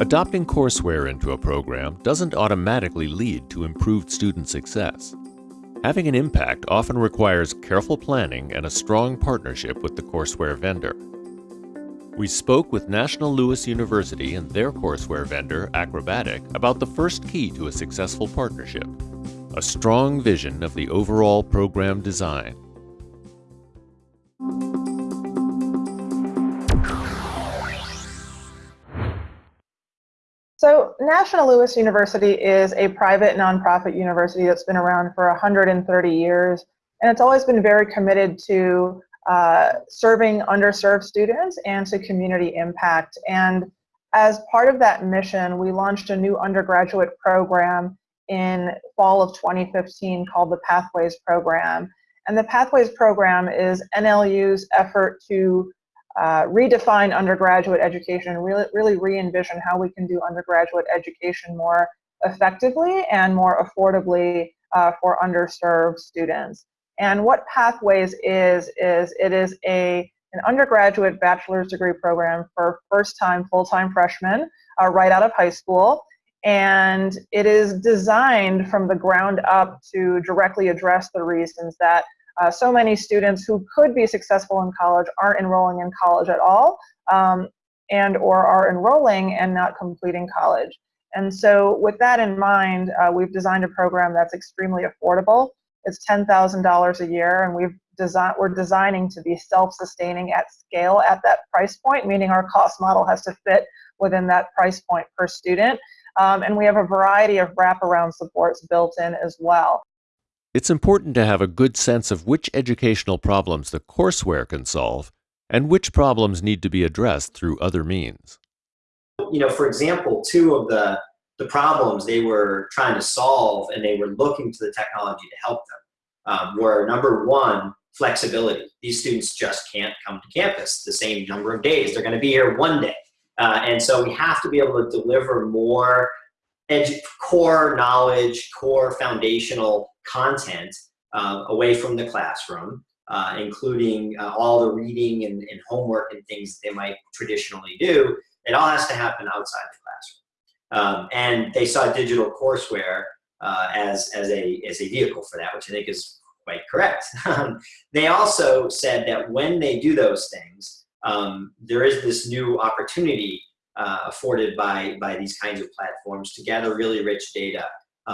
Adopting courseware into a program doesn't automatically lead to improved student success. Having an impact often requires careful planning and a strong partnership with the courseware vendor. We spoke with National Louis University and their courseware vendor, Acrobatiq, about the first key to a successful partnership a strong vision of the overall program design. So National Louis University is a private nonprofit university that's been around for 130 years, and it's always been very committed to uh, serving underserved students and to community impact. And as part of that mission, we launched a new undergraduate program in fall of 2015 called the Pathways Program. And the Pathways Program is NLU's effort to uh, redefine undergraduate education really, really re-envision how we can do undergraduate education more effectively and more affordably uh, for underserved students. And what Pathways is, is it is a, an undergraduate bachelor's degree program for first-time full-time freshmen uh, right out of high school. And it is designed from the ground up to directly address the reasons that uh, so many students who could be successful in college aren't enrolling in college at all um, and or are enrolling and not completing college. And so with that in mind, uh, we've designed a program that's extremely affordable. It's $10,000 a year and we've design, we're designing to be self-sustaining at scale at that price point, meaning our cost model has to fit within that price point per student. Um, and we have a variety of wraparound supports built in as well. It's important to have a good sense of which educational problems the courseware can solve and which problems need to be addressed through other means. You know, for example, two of the, the problems they were trying to solve and they were looking to the technology to help them um, were number one, flexibility. These students just can't come to campus the same number of days. They're going to be here one day. Uh, and so we have to be able to deliver more core knowledge, core foundational content uh, away from the classroom, uh, including uh, all the reading and, and, homework and things they might traditionally do. It all has to happen outside the classroom. Um, and they saw digital courseware uh, as, as, a, as a vehicle for that, which I think is quite correct. they also said that when they do those things, um, there is this new opportunity uh, afforded by, by these kinds of platforms to gather really rich data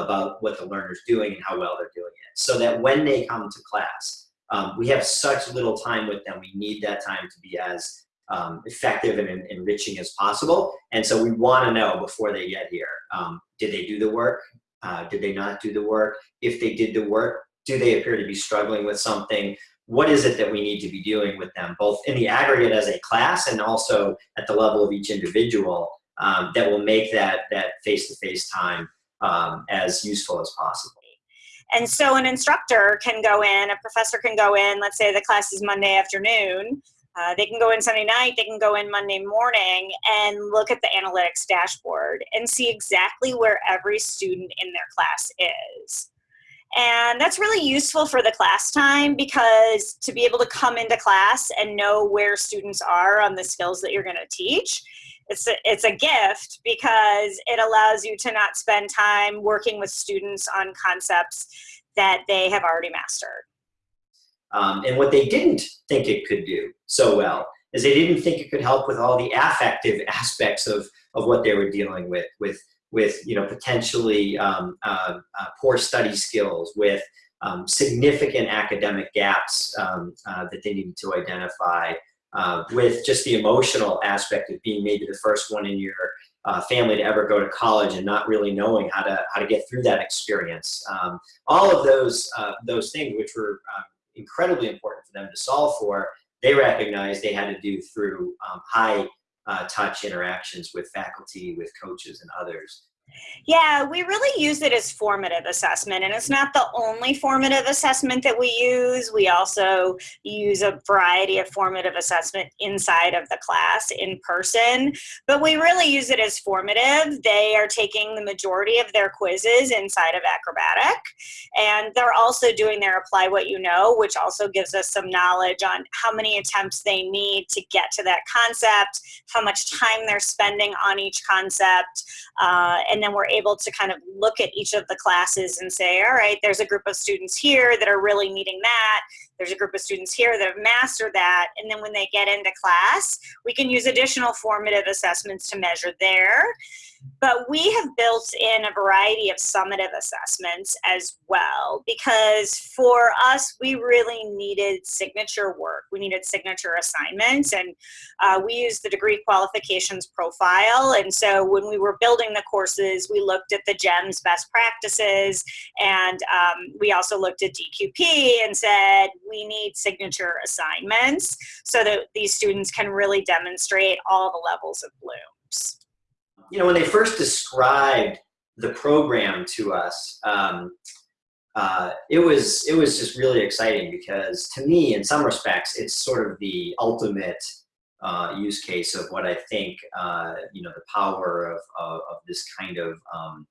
about what the learner's doing and how well they're doing it. So that when they come to class, um, we have such little time with them, we need that time to be as um, effective and enriching as possible. And so we want to know before they get here, um, did they do the work? Uh, did they not do the work? If they did the work, do they appear to be struggling with something? what is it that we need to be doing with them, both in the aggregate as a class and also at the level of each individual um, that will make that that face-to-face -face time um, as useful as possible. And so an instructor can go in, a professor can go in, let's say the class is Monday afternoon, uh, they can go in Sunday night, they can go in Monday morning and look at the analytics dashboard and see exactly where every student in their class is. And that's really useful for the class time because to be able to come into class and know where students are on the skills that you're going to teach, it's a, it's a gift because it allows you to not spend time working with students on concepts that they have already mastered. Um, and what they didn't think it could do so well is they didn't think it could help with all the affective aspects of, of what they were dealing with, with with you know potentially um, uh, uh, poor study skills, with um, significant academic gaps um, uh, that they needed to identify, uh, with just the emotional aspect of being maybe the first one in your uh, family to ever go to college and not really knowing how to how to get through that experience. Um, all of those uh, those things, which were incredibly important for them to solve for, they recognized they had to do through um, high uh, touch interactions with faculty, with coaches and others. Yeah, we really use it as formative assessment, and it's not the only formative assessment that we use. We also use a variety of formative assessment inside of the class in person, but we really use it as formative. They are taking the majority of their quizzes inside of Acrobatiq, and they're also doing their Apply What You Know, which also gives us some knowledge on how many attempts they need to get to that concept, how much time they're spending on each concept, uh, and then we're able to kind of look at each of the classes and say, all right, there's a group of students here that are really needing that. There's a group of students here that have mastered that. And then when they get into class, we can use additional formative assessments to measure there. But we have built in a variety of summative assessments as well because for us, we really needed signature work. We needed signature assignments and uh, we used the degree qualifications profile. And so when we were building the courses, we looked at the GEMS best practices and um, we also looked at DQP and said, we need signature assignments so that these students can really demonstrate all the levels of blooms you know, when they first described the program to us, um, uh, it was it was just really exciting because to me, in some respects, it's sort of the ultimate uh, use case of what I think uh, you know the power of of, of this kind of um,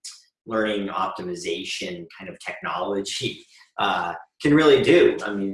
learning optimization kind of technology uh, can really do. I mean,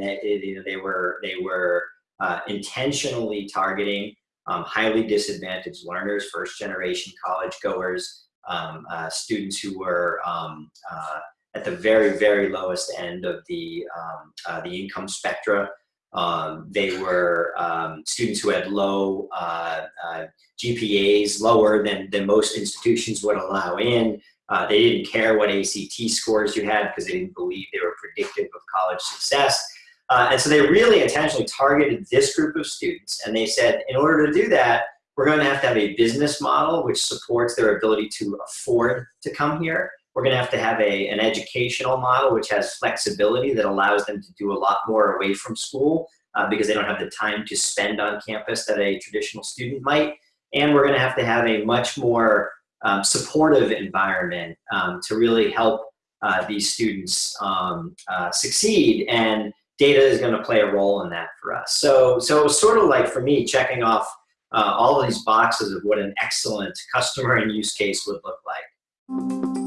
know, they were they were uh, intentionally targeting um, highly disadvantaged learners, first generation college goers, um, uh, students who were um, uh, at the very, very lowest end of the, um, uh, the income spectra. Um, they were um, students who had low uh, uh, GPAs, lower than, than most institutions would allow in. Uh, they didn't care what ACT scores you had because they didn't believe they were predictive of college success. Uh, and so they really intentionally targeted this group of students and they said, in order to do that, we're going to have to have a business model which supports their ability to afford to come here. We're going to have to have a, an educational model which has flexibility that allows them to do a lot more away from school uh, because they don't have the time to spend on campus that a traditional student might. And we're going to have to have a much more um, supportive environment um, to really help uh, these students um, uh, succeed. And data is going to play a role in that for us. So, so it was sort of like for me checking off uh, all of these boxes of what an excellent customer and use case would look like.